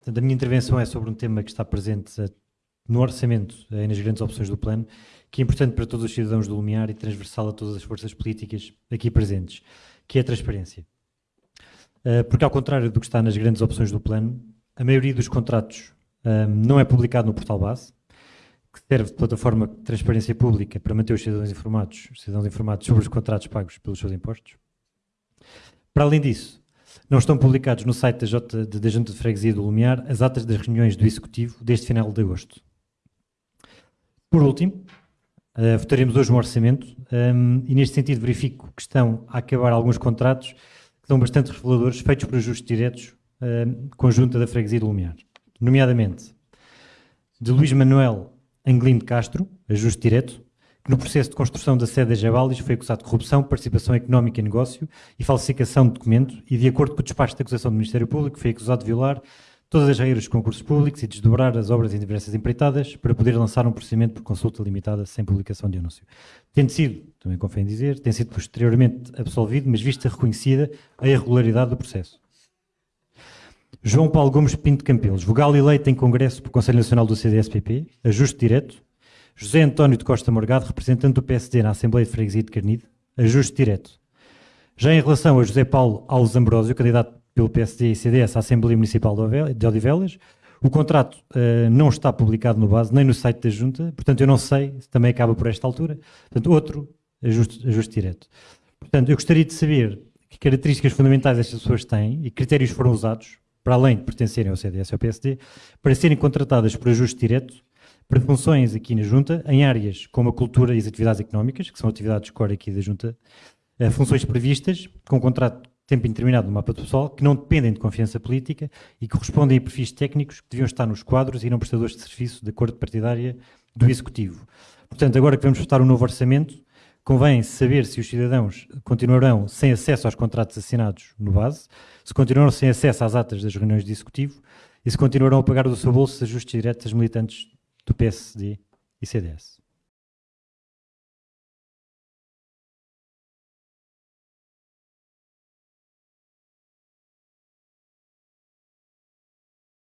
Portanto, a minha intervenção é sobre um tema que está presente no orçamento e nas grandes opções do plano, que é importante para todos os cidadãos do Lumiar e transversal a todas as forças políticas aqui presentes, que é a transparência. Porque, ao contrário do que está nas grandes opções do plano, a maioria dos contratos não é publicado no portal base, que serve de plataforma de transparência pública para manter os cidadãos informados, os cidadãos informados sobre os contratos pagos pelos seus impostos. Para além disso, não estão publicados no site da, J, da Junta de Freguesia do Lumiar as atas das reuniões do Executivo deste final de agosto. Por último, uh, votaremos hoje um orçamento um, e neste sentido verifico que estão a acabar alguns contratos que são bastante reveladores, feitos por ajustes diretos uh, com a Junta da Freguesia do Lumiar. Nomeadamente, de Luís Manuel Anglino de Castro, ajuste direto, no processo de construção da sede da Jabalis foi acusado de corrupção, participação económica em negócio e falsificação de documento e, de acordo com o despacho de acusação do Ministério Público, foi acusado de violar todas as regras dos concursos públicos e desdobrar as obras em diversas empreitadas para poder lançar um procedimento por consulta limitada sem publicação de anúncio. Tendo sido, também convém dizer, tem sido posteriormente absolvido, mas vista reconhecida a irregularidade do processo. João Paulo Gomes Pinto Campelos, vogal eleito em Congresso por Conselho Nacional do CDSPP, ajuste direto. José António de Costa Morgado, representante do PSD na Assembleia de Freguesia de Carnide, ajuste direto. Já em relação a José Paulo Alves Ambrósio, candidato pelo PSD e CDS à Assembleia Municipal de Odivelas, o contrato uh, não está publicado no base, nem no site da Junta, portanto eu não sei se também acaba por esta altura. Portanto, outro ajuste, ajuste direto. Portanto, eu gostaria de saber que características fundamentais estas pessoas têm e critérios foram usados para além de pertencerem ao CDS e ao PSD, para serem contratadas por ajuste direto para funções aqui na Junta, em áreas como a cultura e as atividades económicas, que são atividades core aqui da Junta, eh, funções previstas com contrato de tempo indeterminado no mapa do pessoal, que não dependem de confiança política e que correspondem a perfis técnicos que deviam estar nos quadros e não prestadores de serviço de acordo partidária do Executivo. Portanto, agora que vamos votar um novo orçamento, convém saber se os cidadãos continuarão sem acesso aos contratos assinados no base, se continuarão sem acesso às atas das reuniões de executivo e se continuarão a pagar do seu bolso ajustes diretos aos militantes do PSD e CDS.